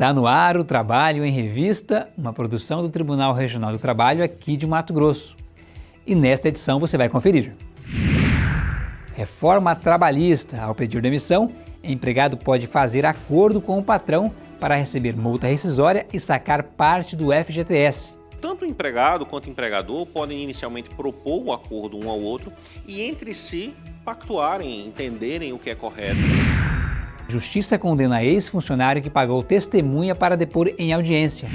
Está no ar o Trabalho em Revista, uma produção do Tribunal Regional do Trabalho aqui de Mato Grosso. E nesta edição você vai conferir. Reforma trabalhista. Ao pedir demissão, empregado pode fazer acordo com o patrão para receber multa rescisória e sacar parte do FGTS. Tanto o empregado quanto o empregador podem inicialmente propor um acordo um ao outro e entre si pactuarem, entenderem o que é correto. Justiça condena ex-funcionário que pagou testemunha para depor em audiência.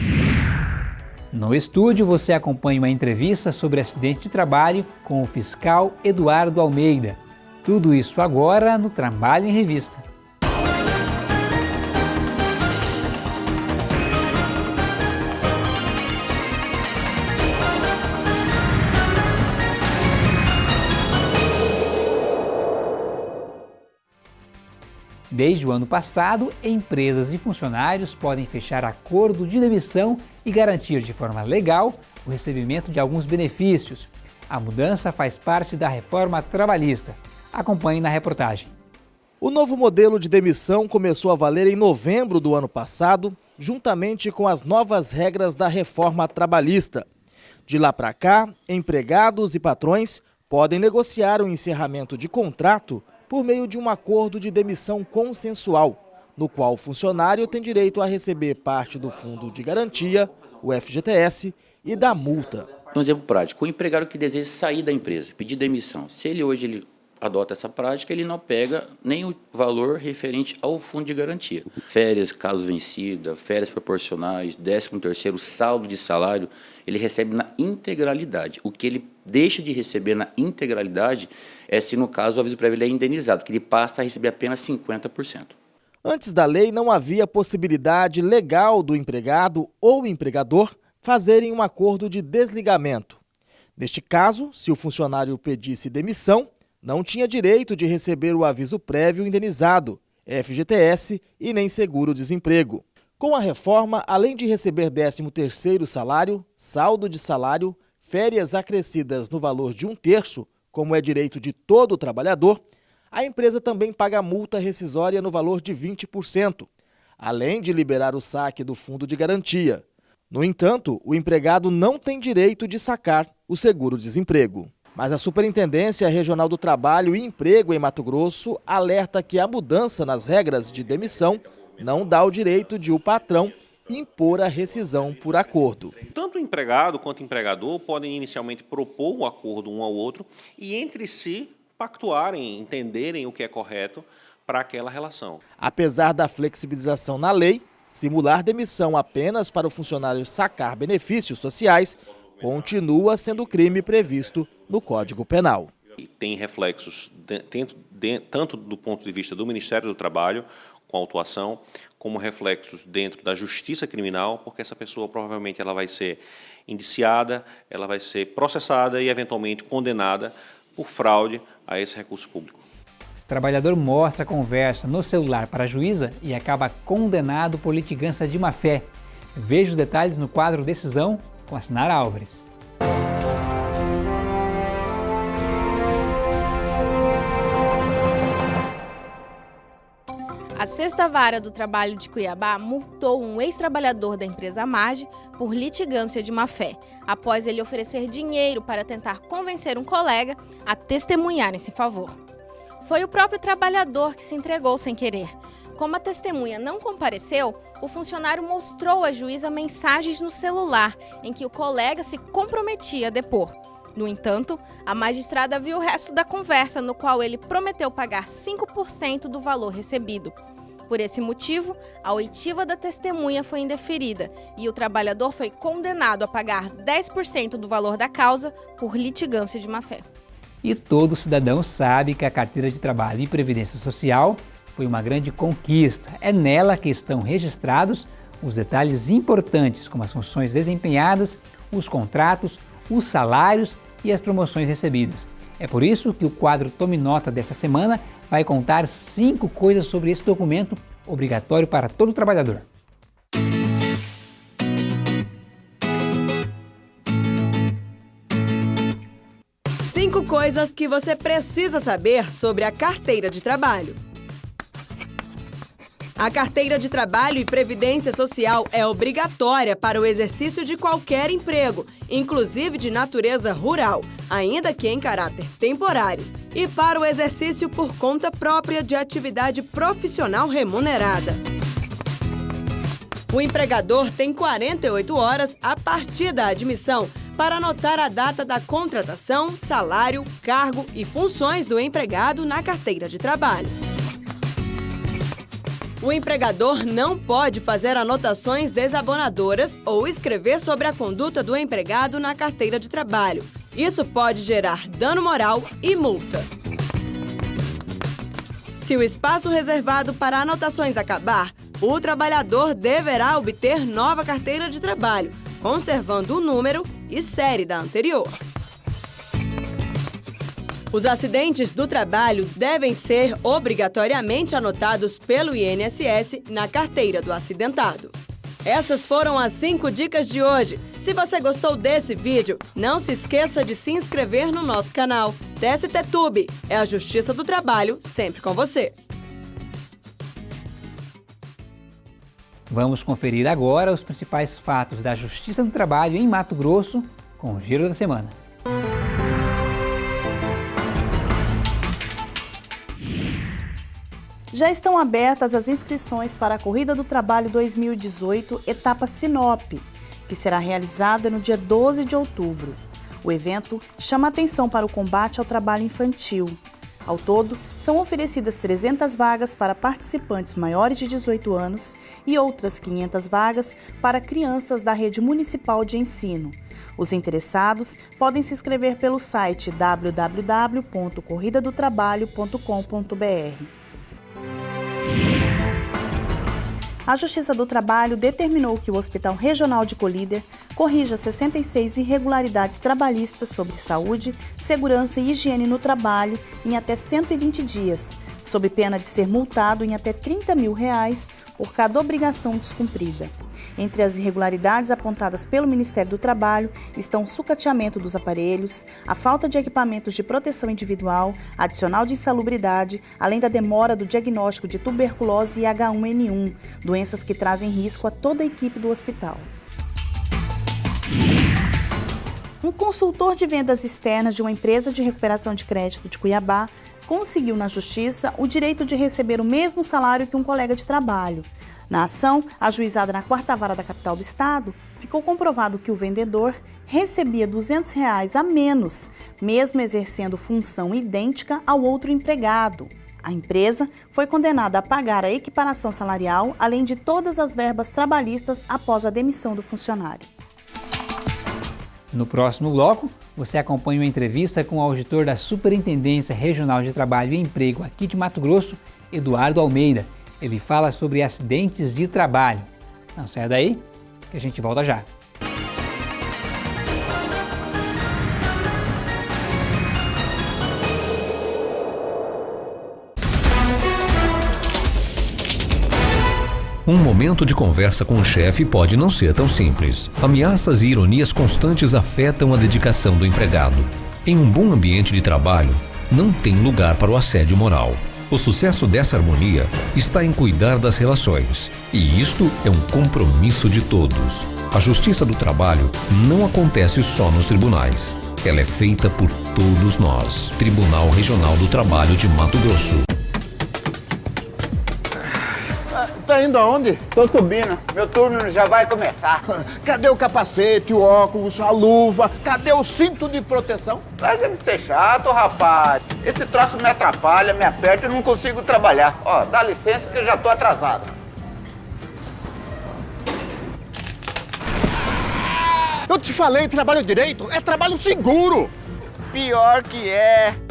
No estúdio, você acompanha uma entrevista sobre acidente de trabalho com o fiscal Eduardo Almeida. Tudo isso agora no Trabalho em Revista. Desde o ano passado, empresas e funcionários podem fechar acordo de demissão e garantir de forma legal o recebimento de alguns benefícios. A mudança faz parte da reforma trabalhista. Acompanhe na reportagem. O novo modelo de demissão começou a valer em novembro do ano passado, juntamente com as novas regras da reforma trabalhista. De lá para cá, empregados e patrões podem negociar o encerramento de contrato por meio de um acordo de demissão consensual, no qual o funcionário tem direito a receber parte do fundo de garantia, o FGTS, e da multa. Um exemplo prático, o empregado que deseja sair da empresa, pedir demissão, se ele hoje ele adota essa prática, ele não pega nem o valor referente ao fundo de garantia. Férias, caso vencida, férias proporcionais, 13 terceiro, saldo de salário, ele recebe na integralidade. O que ele deixa de receber na integralidade é se, no caso, o aviso prévio é indenizado, que ele passa a receber apenas 50%. Antes da lei, não havia possibilidade legal do empregado ou empregador fazerem um acordo de desligamento. Neste caso, se o funcionário pedisse demissão, não tinha direito de receber o aviso prévio indenizado, FGTS e nem seguro-desemprego. Com a reforma, além de receber 13º salário, saldo de salário, férias acrescidas no valor de um terço, como é direito de todo trabalhador, a empresa também paga multa rescisória no valor de 20%, além de liberar o saque do fundo de garantia. No entanto, o empregado não tem direito de sacar o seguro-desemprego. Mas a Superintendência Regional do Trabalho e Emprego em Mato Grosso alerta que a mudança nas regras de demissão não dá o direito de o patrão impor a rescisão por acordo. Tanto o empregado quanto o empregador podem inicialmente propor um acordo um ao outro e entre si pactuarem, entenderem o que é correto para aquela relação. Apesar da flexibilização na lei, simular demissão apenas para o funcionário sacar benefícios sociais continua sendo crime previsto no Código Penal. E tem reflexos de, tanto do ponto de vista do Ministério do Trabalho, com autuação, como reflexos dentro da justiça criminal, porque essa pessoa provavelmente ela vai ser indiciada, ela vai ser processada e eventualmente condenada por fraude a esse recurso público. O trabalhador mostra a conversa no celular para a juíza e acaba condenado por litigância de má-fé. Veja os detalhes no quadro Decisão com a Sinara Álvares. A Sexta Vara do Trabalho de Cuiabá multou um ex-trabalhador da empresa Marge por litigância de má-fé, após ele oferecer dinheiro para tentar convencer um colega a testemunhar em seu favor. Foi o próprio trabalhador que se entregou sem querer. Como a testemunha não compareceu, o funcionário mostrou à juíza mensagens no celular em que o colega se comprometia a depor. No entanto, a magistrada viu o resto da conversa, no qual ele prometeu pagar 5% do valor recebido. Por esse motivo, a oitiva da testemunha foi indeferida e o trabalhador foi condenado a pagar 10% do valor da causa por litigância de má-fé. E todo cidadão sabe que a carteira de trabalho e previdência social foi uma grande conquista. É nela que estão registrados os detalhes importantes, como as funções desempenhadas, os contratos, os salários e as promoções recebidas. É por isso que o quadro Tome Nota dessa semana vai contar cinco coisas sobre esse documento obrigatório para todo trabalhador. Cinco coisas que você precisa saber sobre a carteira de trabalho. A carteira de trabalho e previdência social é obrigatória para o exercício de qualquer emprego, inclusive de natureza rural, ainda que em caráter temporário, e para o exercício por conta própria de atividade profissional remunerada. O empregador tem 48 horas a partir da admissão para anotar a data da contratação, salário, cargo e funções do empregado na carteira de trabalho. O empregador não pode fazer anotações desabonadoras ou escrever sobre a conduta do empregado na carteira de trabalho. Isso pode gerar dano moral e multa. Se o espaço reservado para anotações acabar, o trabalhador deverá obter nova carteira de trabalho, conservando o número e série da anterior. Os acidentes do trabalho devem ser obrigatoriamente anotados pelo INSS na carteira do acidentado. Essas foram as 5 dicas de hoje. Se você gostou desse vídeo, não se esqueça de se inscrever no nosso canal. TST Tube é a Justiça do Trabalho sempre com você. Vamos conferir agora os principais fatos da Justiça do Trabalho em Mato Grosso com o Giro da Semana. Já estão abertas as inscrições para a Corrida do Trabalho 2018, etapa Sinop, que será realizada no dia 12 de outubro. O evento chama atenção para o combate ao trabalho infantil. Ao todo, são oferecidas 300 vagas para participantes maiores de 18 anos e outras 500 vagas para crianças da rede municipal de ensino. Os interessados podem se inscrever pelo site www.corridadotrabalho.com.br. A Justiça do Trabalho determinou que o Hospital Regional de Colíder corrija 66 irregularidades trabalhistas sobre saúde, segurança e higiene no trabalho em até 120 dias, sob pena de ser multado em até 30 mil reais por cada obrigação descumprida. Entre as irregularidades apontadas pelo Ministério do Trabalho estão o sucateamento dos aparelhos, a falta de equipamentos de proteção individual, adicional de insalubridade, além da demora do diagnóstico de tuberculose e H1N1, doenças que trazem risco a toda a equipe do hospital. Um consultor de vendas externas de uma empresa de recuperação de crédito de Cuiabá conseguiu na justiça o direito de receber o mesmo salário que um colega de trabalho. Na ação, ajuizada na quarta vara da capital do estado, ficou comprovado que o vendedor recebia 200 reais a menos, mesmo exercendo função idêntica ao outro empregado. A empresa foi condenada a pagar a equiparação salarial, além de todas as verbas trabalhistas após a demissão do funcionário. No próximo bloco, você acompanha uma entrevista com o auditor da Superintendência Regional de Trabalho e Emprego aqui de Mato Grosso, Eduardo Almeida. Ele fala sobre acidentes de trabalho. Não saia daí, que a gente volta já. Um momento de conversa com o chefe pode não ser tão simples. Ameaças e ironias constantes afetam a dedicação do empregado. Em um bom ambiente de trabalho, não tem lugar para o assédio moral. O sucesso dessa harmonia está em cuidar das relações. E isto é um compromisso de todos. A justiça do trabalho não acontece só nos tribunais. Ela é feita por todos nós. Tribunal Regional do Trabalho de Mato Grosso. Tá indo aonde? Tô subindo. Meu turno já vai começar. Cadê o capacete, o óculos, a luva? Cadê o cinto de proteção? Larga de ser chato, rapaz. Esse troço me atrapalha, me aperta e não consigo trabalhar. Ó, dá licença que eu já tô atrasado. Eu te falei, trabalho direito é trabalho seguro. Pior que é.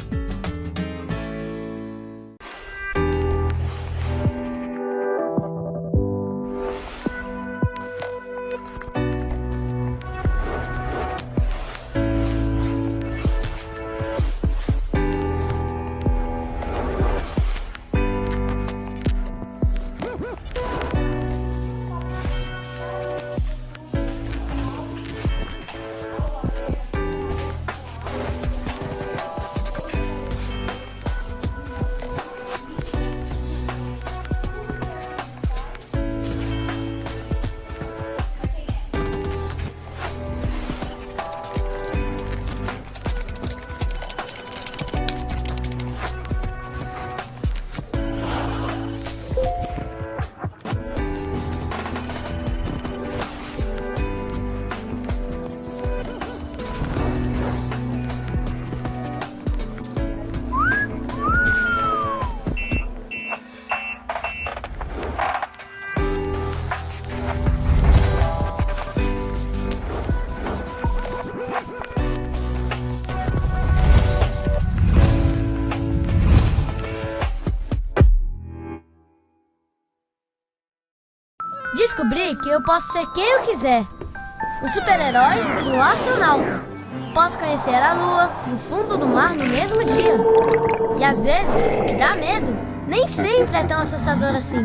Que eu posso ser quem eu quiser. Um super-herói e um astronauta. Posso conhecer a lua e o fundo do mar no mesmo dia. E às vezes, o que dá medo nem sempre é tão assustador assim.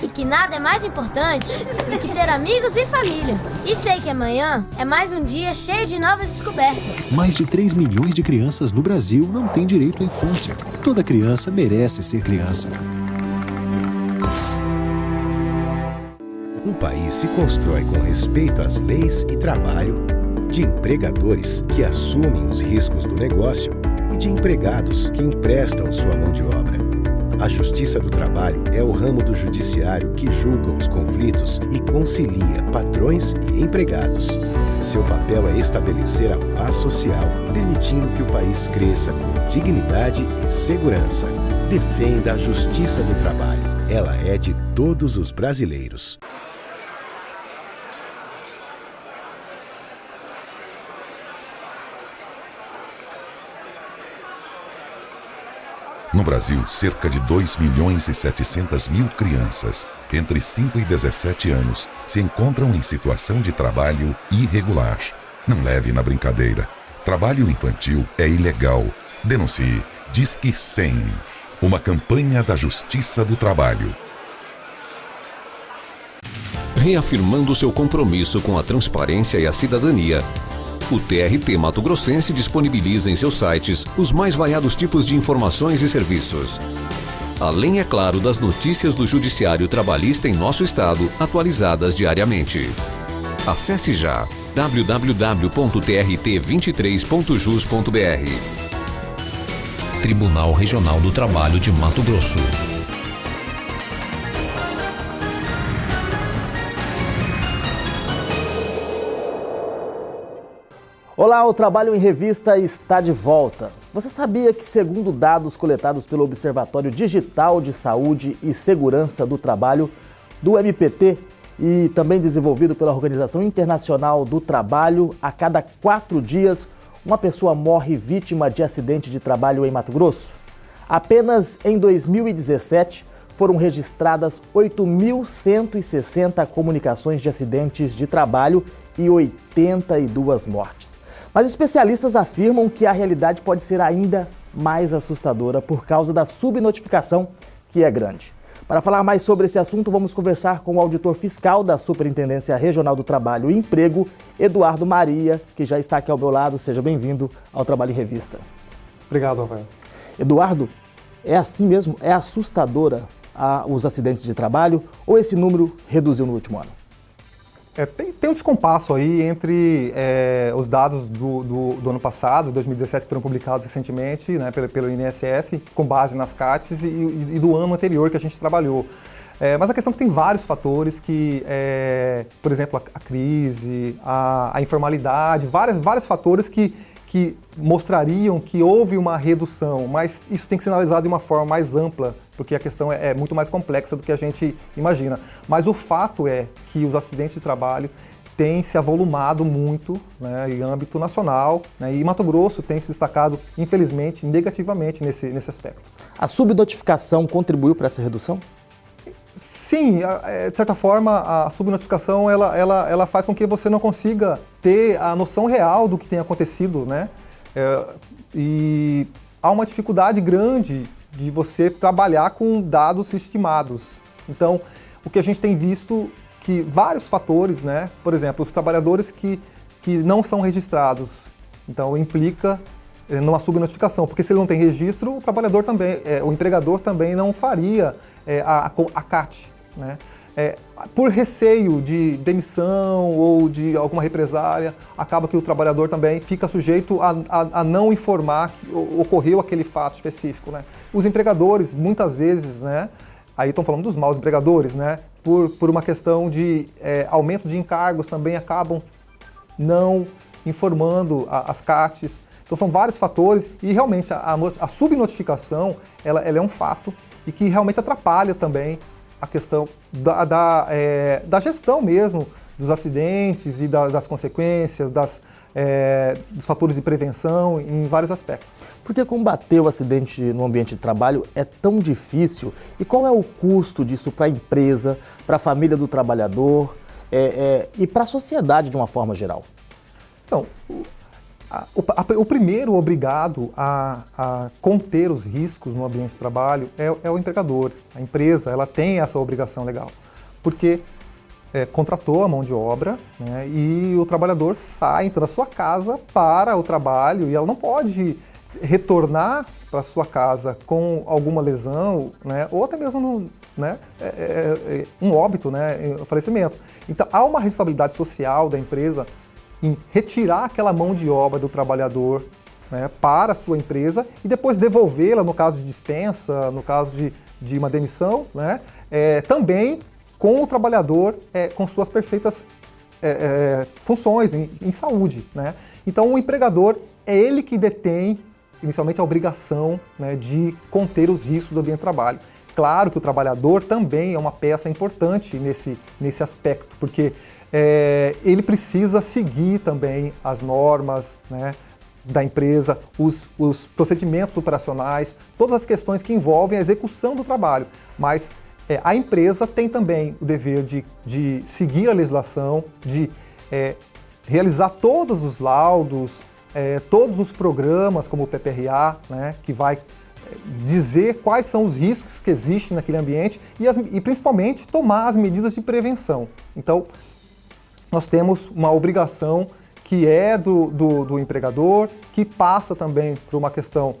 E que nada é mais importante do que ter amigos e família. E sei que amanhã é mais um dia cheio de novas descobertas. Mais de 3 milhões de crianças no Brasil não têm direito à infância. Toda criança merece ser criança. País se constrói com respeito às leis e trabalho, de empregadores que assumem os riscos do negócio e de empregados que emprestam sua mão de obra. A Justiça do Trabalho é o ramo do judiciário que julga os conflitos e concilia patrões e empregados. Seu papel é estabelecer a paz social, permitindo que o país cresça com dignidade e segurança. Defenda a Justiça do Trabalho. Ela é de todos os brasileiros. No Brasil, cerca de 2 milhões e 700 mil crianças entre 5 e 17 anos se encontram em situação de trabalho irregular. Não leve na brincadeira. Trabalho infantil é ilegal. Denuncie. Disque 100. Uma campanha da Justiça do Trabalho. Reafirmando seu compromisso com a transparência e a cidadania, o TRT Mato Grossense disponibiliza em seus sites os mais variados tipos de informações e serviços. Além, é claro, das notícias do Judiciário Trabalhista em nosso estado, atualizadas diariamente. Acesse já www.trt23.jus.br. Tribunal Regional do Trabalho de Mato Grosso. Olá, o Trabalho em Revista está de volta. Você sabia que, segundo dados coletados pelo Observatório Digital de Saúde e Segurança do Trabalho, do MPT, e também desenvolvido pela Organização Internacional do Trabalho, a cada quatro dias, uma pessoa morre vítima de acidente de trabalho em Mato Grosso? Apenas em 2017 foram registradas 8.160 comunicações de acidentes de trabalho e 82 mortes. Mas especialistas afirmam que a realidade pode ser ainda mais assustadora por causa da subnotificação, que é grande. Para falar mais sobre esse assunto, vamos conversar com o auditor fiscal da Superintendência Regional do Trabalho e Emprego, Eduardo Maria, que já está aqui ao meu lado. Seja bem-vindo ao Trabalho em Revista. Obrigado, Rafael. Eduardo, é assim mesmo? É assustadora a, os acidentes de trabalho ou esse número reduziu no último ano? É, tem, tem, um descompasso aí entre é, os dados do, do, do, ano passado, 2017, que foram publicados recentemente né, pelo, pelo INSS, com base nas CATs, e, e, do ano anterior que a gente trabalhou. É, mas a questão é que tem vários fatores que, é, por exemplo, a, a crise, a, a, informalidade, vários, vários fatores que, que mostrariam que houve uma redução, mas isso tem que ser analisado de uma forma mais ampla porque a questão é, é, muito mais complexa do que a gente imagina. Mas o fato é que os acidentes de trabalho têm se avolumado muito né, em âmbito nacional né, e Mato Grosso tem se destacado, infelizmente, negativamente nesse, nesse aspecto. A subnotificação contribuiu para essa redução? Sim, é, de certa forma, a subnotificação ela, ela, ela faz com que você não consiga ter a noção real do que tem acontecido, né? É, e há uma dificuldade grande de você trabalhar com dados estimados. Então, o que a gente tem visto que vários fatores, né? Por exemplo, os trabalhadores que, que não são registrados, então implica é, numa subnotificação, porque se ele não tem registro, o trabalhador também, é, o empregador também não faria é, a, a CAT, né? É, por receio de demissão ou de alguma represália, acaba que o trabalhador também fica sujeito a, a, a não informar que ocorreu aquele fato específico. Né? Os empregadores, muitas vezes, né, aí estão falando dos maus empregadores, né, por, por uma questão de é, aumento de encargos, também acabam não informando a, as CATs. Então são vários fatores e realmente a, a subnotificação ela, ela é um fato e que realmente atrapalha também a questão da, da, é, da gestão mesmo dos acidentes e da, das consequências, das, é, dos fatores de prevenção em vários aspectos. Por que combater o acidente no ambiente de trabalho é tão difícil e qual é o custo disso para a empresa, para a família do trabalhador é, é, e para a sociedade de uma forma geral? Então, a, o, o, primeiro obrigado a, a, conter os riscos no ambiente de trabalho é, é, o empregador. A empresa ela tem essa obrigação legal, porque é, contratou a mão de obra né, e o trabalhador sai então, da sua casa para o trabalho e ela não pode retornar para sua casa com alguma lesão, né, ou até mesmo no, né, é, é, é um óbito, né, um falecimento. Então há uma responsabilidade social da empresa em retirar aquela mão de obra do trabalhador né, para a sua empresa e depois devolvê-la no caso de dispensa, no caso de, de uma demissão, né, é, também com o trabalhador é, com suas perfeitas é, é, funções em, em saúde. Né? Então o empregador é ele que detém inicialmente a obrigação né, de conter os riscos do ambiente de trabalho. Claro que o trabalhador também é uma peça importante nesse, nesse aspecto, porque é, ele precisa seguir também as normas né, da empresa, os, os procedimentos operacionais, todas as questões que envolvem a execução do trabalho. Mas é, a empresa tem também o dever de, de seguir a legislação, de é, realizar todos os laudos, é, todos os programas, como o PPRA, né, que vai é, dizer quais são os riscos que existem naquele ambiente e, as, e principalmente tomar as medidas de prevenção. Então, nós temos uma obrigação que é do, do, do empregador, que passa também por uma questão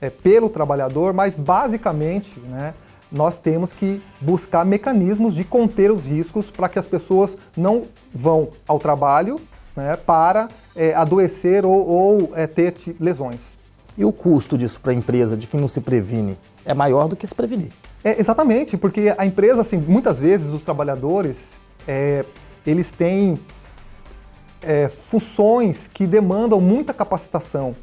é, pelo trabalhador, mas basicamente né, nós temos que buscar mecanismos de conter os riscos para que as pessoas não vão ao trabalho né, para é, adoecer ou, ou é, ter lesões. E o custo disso para a empresa, de quem não se previne, é maior do que se prevenir? É, exatamente, porque a empresa, assim, muitas vezes os trabalhadores, é, eles têm é, funções que demandam muita capacitação.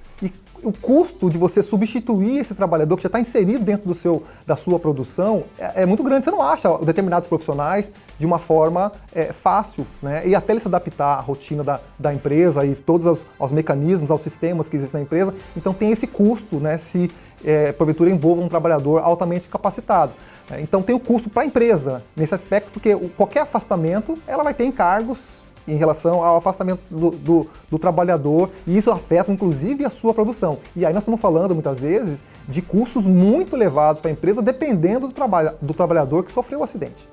O custo de você substituir esse trabalhador que já está inserido dentro do seu, da sua produção é, é, muito grande. Você não acha determinados profissionais de uma forma é, fácil, né? E até ele se adaptar à rotina da, da empresa e todos os, os mecanismos, aos sistemas que existem na empresa. Então tem esse custo, né? Se é, porventura envolva um trabalhador altamente capacitado. Então tem o custo para a empresa nesse aspecto, porque qualquer afastamento ela vai ter encargos em relação ao afastamento do, do, do, trabalhador e isso afeta inclusive a sua produção. E aí nós estamos falando muitas vezes de custos muito elevados para a empresa dependendo do, trabalho, do trabalhador que sofreu o acidente.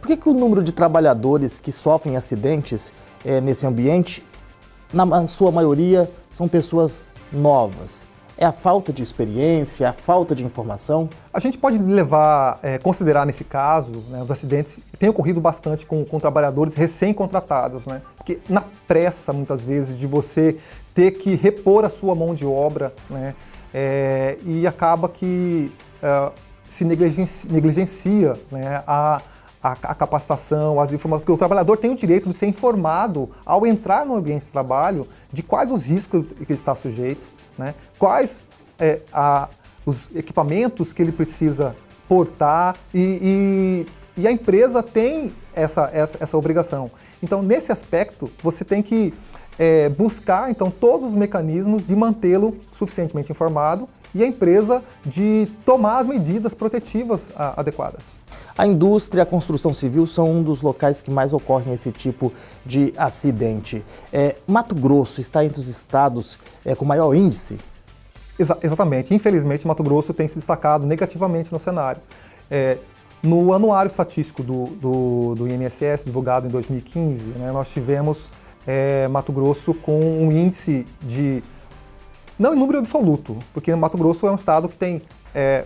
Por que, que o número de trabalhadores que sofrem acidentes é, nesse ambiente, na sua maioria, são pessoas novas? É a falta de experiência, a falta de informação? A gente pode levar, é, considerar nesse caso, né, os acidentes têm ocorrido bastante com, com trabalhadores recém-contratados, né? Porque na pressa, muitas vezes, de você ter que repor a sua mão de obra, né? É, e acaba que uh, se negligencia, negligencia né, a, a, a, capacitação, as informações, porque o trabalhador tem o direito de ser informado ao entrar no ambiente de trabalho de quais os riscos que ele está sujeito, né? Quais é, a, os equipamentos que ele precisa portar e, e, e a empresa tem essa, essa, essa, obrigação. Então, nesse aspecto, você tem que é, buscar então todos os mecanismos de mantê-lo suficientemente informado e a empresa de tomar as medidas protetivas a, adequadas. A indústria e a construção civil são um dos locais que mais ocorrem esse tipo de acidente. É, Mato Grosso está entre os estados é, com maior índice? Exa exatamente. Infelizmente, Mato Grosso tem se destacado negativamente no cenário. É, no anuário estatístico do, do, do, INSS, divulgado em 2015, né, nós tivemos é, Mato Grosso com um índice de não em número absoluto, porque Mato Grosso é um estado que tem, é,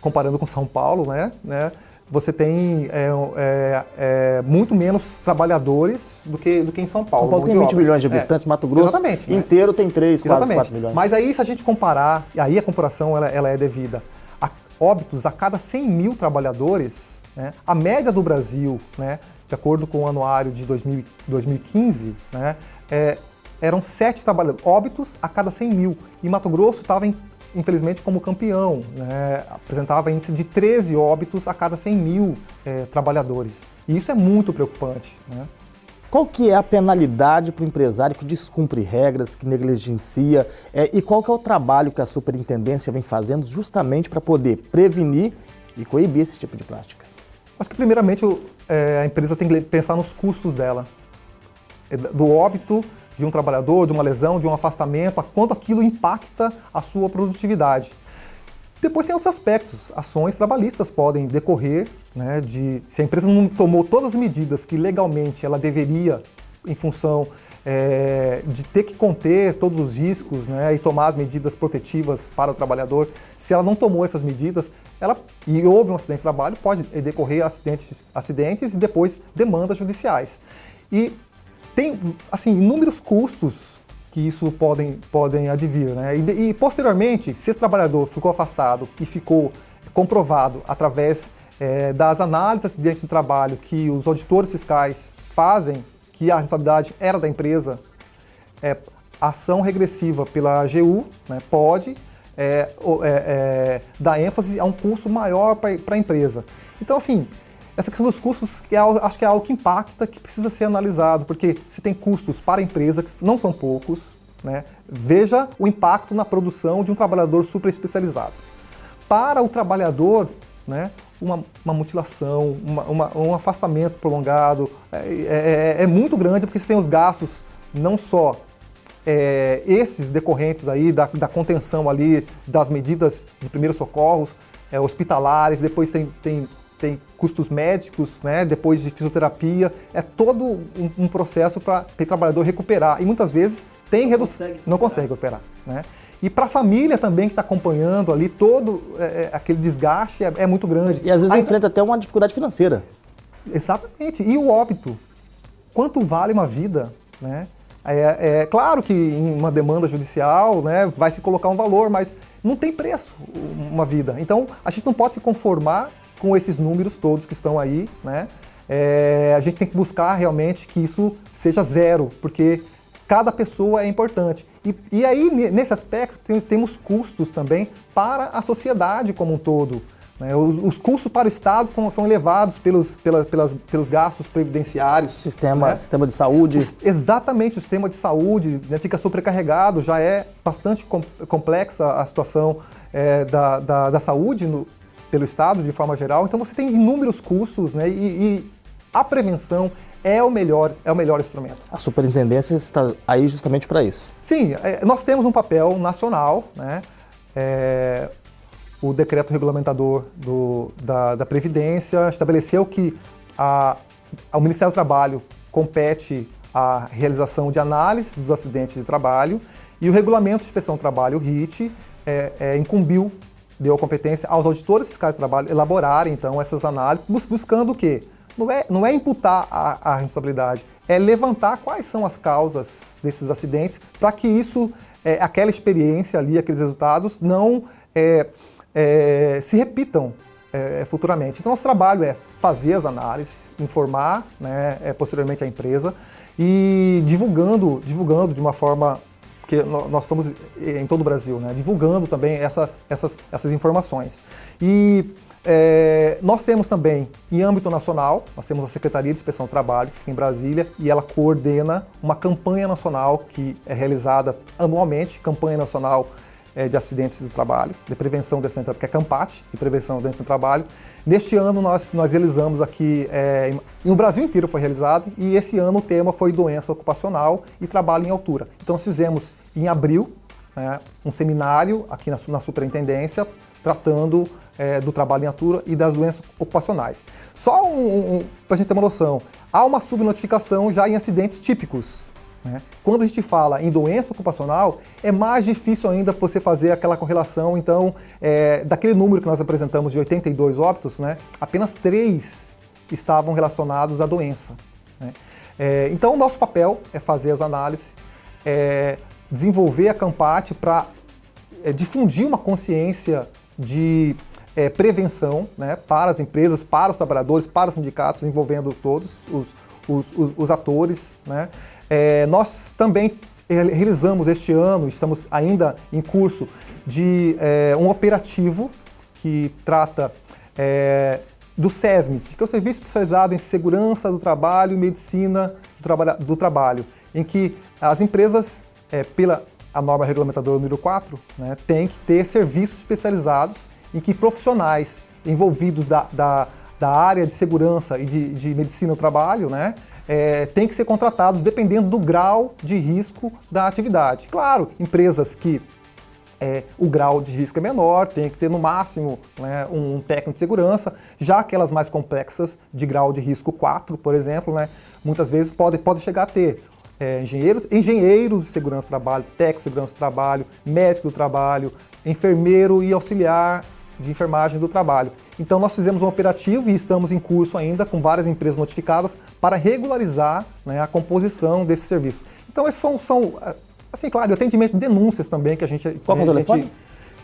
comparando com São Paulo, né, né você tem é, é, é, muito menos trabalhadores do que, do que em São Paulo. São Paulo tem 20 milhões de é, habitantes, Mato Grosso Exatamente, né? inteiro tem 3, quase Exatamente. 4 milhões. Mas aí se a gente comparar, e aí a comparação ela, ela é devida, a óbitos a cada 100 mil trabalhadores, né, a média do Brasil, né, de acordo com o anuário de 2000, 2015, né, é, eram sete trabalhadores, óbitos a cada 100 mil. E Mato Grosso estava, infelizmente, como campeão, né? apresentava índice de 13 óbitos a cada 100 mil é, trabalhadores. E isso é muito preocupante. Né? Qual que é a penalidade para o empresário que descumpre regras, que negligencia? É, e qual que é o trabalho que a superintendência vem fazendo justamente para poder prevenir e coibir esse tipo de prática? Acho que primeiramente é, a empresa tem que pensar nos custos dela. É, do óbito de um trabalhador, de uma lesão, de um afastamento, a quanto aquilo impacta a sua produtividade. Depois tem outros aspectos. Ações trabalhistas podem decorrer, né, de se a empresa não tomou todas as medidas que legalmente ela deveria em função é, de ter que conter todos os riscos né, e tomar as medidas protetivas para o trabalhador, se ela não tomou essas medidas, ela, e houve um acidente de trabalho, pode decorrer acidentes, acidentes e depois demandas judiciais. E tem assim, inúmeros custos que isso podem, podem advir. Né? E, e, posteriormente, se esse trabalhador ficou afastado e ficou comprovado através é, das análises de acidentes de trabalho que os auditores fiscais fazem, que a responsabilidade era da empresa, é, ação regressiva pela AGU né, pode é, é, dar ênfase a um custo maior para a empresa. Então, assim, essa questão dos custos é, acho que é algo que impacta, que precisa ser analisado, porque você tem custos para a empresa, que não são poucos. Né? Veja o impacto na produção de um trabalhador super especializado. Para o trabalhador, né, uma, uma mutilação, uma, uma, um afastamento prolongado é, é, é, é, muito grande porque você tem os gastos não só é, esses decorrentes aí da, da, contenção ali das medidas de primeiros socorros, é, hospitalares, depois tem, tem tem custos médicos, né, depois de fisioterapia, é todo um, um processo para o trabalhador recuperar. E muitas vezes tem redução, não consegue operar. Né? E para a família também que está acompanhando ali, todo é, é, aquele desgaste é, é, muito grande. E às vezes Ainda... enfrenta até uma dificuldade financeira. Exatamente. E o óbito? Quanto vale uma vida? Né? É, é, claro que em uma demanda judicial né, vai se colocar um valor, mas não tem preço uma vida. Então a gente não pode se conformar com esses números todos que estão aí, né? É, a gente tem que buscar realmente que isso seja zero, porque cada pessoa é importante. E, e aí, nesse aspecto, tem, temos custos também para a sociedade como um todo. Né? Os, os, custos para o Estado são, são elevados pelos, pela, pelas, pelos gastos previdenciários. Sistema, né? sistema de saúde. Exatamente, o sistema de saúde né, fica sobrecarregado, já é bastante com, complexa a situação é, da, da, da, saúde no, pelo Estado, de forma geral. Então você tem inúmeros custos, né? E, e a prevenção é o melhor, é o melhor instrumento. A superintendência está aí justamente para isso. Sim, é, nós temos um papel nacional, né? É, o decreto regulamentador do, da, da, Previdência estabeleceu que a, ao Ministério do Trabalho compete a realização de análise dos acidentes de trabalho e o Regulamento de Inspeção do Trabalho, o RIT, é, é, incumbiu deu a competência aos auditores fiscais de trabalho elaborarem, então, essas análises, bus buscando o quê? Não é, não é imputar a, a responsabilidade, é levantar quais são as causas desses acidentes para que isso, é, aquela experiência ali, aqueles resultados, não é, se repitam é, futuramente. Então, nosso trabalho é fazer as análises, informar né, é, posteriormente a empresa e divulgando, divulgando de uma forma porque nós estamos em todo o Brasil, né, divulgando também essas, essas, essas informações. E é, nós temos também, em âmbito nacional, nós temos a Secretaria de Inspeção do Trabalho, que fica em Brasília, e ela coordena uma campanha nacional que é realizada anualmente, campanha nacional de acidentes do trabalho, de prevenção de acidentes, que é CAMPAT, de prevenção do trabalho. Neste ano nós, nós realizamos aqui, é, no Brasil inteiro foi realizado, e esse ano o tema foi doença ocupacional e trabalho em altura. Então nós fizemos em abril, né, um seminário aqui na, na superintendência, tratando é, do trabalho em altura e das doenças ocupacionais. Só um, um, para a gente ter uma noção, há uma subnotificação já em acidentes típicos. Né? Quando a gente fala em doença ocupacional, é mais difícil ainda você fazer aquela correlação. Então, é, daquele número que nós apresentamos de 82 óbitos, né, apenas três estavam relacionados à doença. Né? É, então, o nosso papel é fazer as análises, é, desenvolver a Campate para é, difundir uma consciência de é, prevenção né, para as empresas, para os trabalhadores, para os sindicatos, envolvendo todos os, os, os, os atores. Né. É, nós também realizamos este ano, estamos ainda em curso, de é, um operativo que trata é, do SESMIT, que é o Serviço Especializado em Segurança do Trabalho e Medicina do, traba do Trabalho, em que as empresas, é, pela a norma regulamentadora número 4, né, têm que ter serviços especializados em que profissionais envolvidos da, da, da área de segurança e de, de medicina do trabalho, né, é, têm que ser contratados dependendo do grau de risco da atividade. Claro, empresas que é, o grau de risco é menor, tem que ter no máximo né, um técnico de segurança, já aquelas mais complexas, de grau de risco 4, por exemplo, né, muitas vezes pode, pode chegar a ter é, engenheiros, engenheiros de segurança do trabalho, técnico de segurança do trabalho, médico do trabalho, enfermeiro e auxiliar de enfermagem do trabalho. Então nós fizemos um operativo e estamos em curso ainda com várias empresas notificadas para regularizar né, a composição desse serviço. Então esses são, são, assim, claro, atendimento de denúncias também que a gente... Qual é o telefone?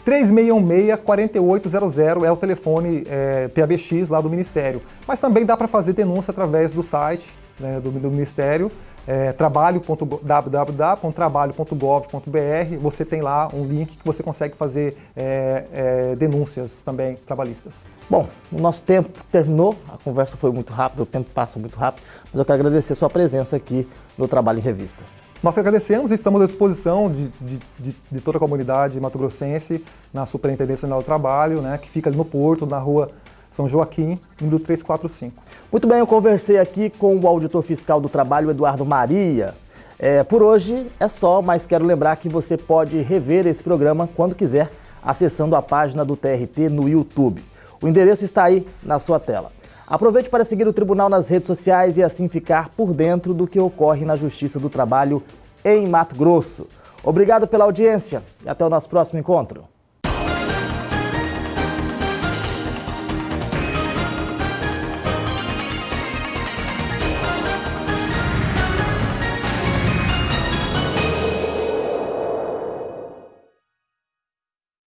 3616-4800 é o telefone é, PABX lá do Ministério. Mas também dá para fazer denúncia através do site né, do, do Ministério, é, www.trabalho.gov.br, você tem lá um link que você consegue fazer é, é, denúncias também trabalhistas. Bom, o nosso tempo terminou, a conversa foi muito rápida, o tempo passa muito rápido, mas eu quero agradecer a sua presença aqui no Trabalho em Revista. Nós agradecemos e estamos à disposição de, de, de, de toda a comunidade mato-grossense na Superintendência Nacional do Trabalho, né, que fica ali no Porto, na rua são Joaquim, número 345. Muito bem, eu conversei aqui com o auditor fiscal do trabalho, Eduardo Maria. É, por hoje é só, mas quero lembrar que você pode rever esse programa quando quiser, acessando a página do TRT no YouTube. O endereço está aí na sua tela. Aproveite para seguir o Tribunal nas redes sociais e assim ficar por dentro do que ocorre na Justiça do Trabalho em Mato Grosso. Obrigado pela audiência e até o nosso próximo encontro.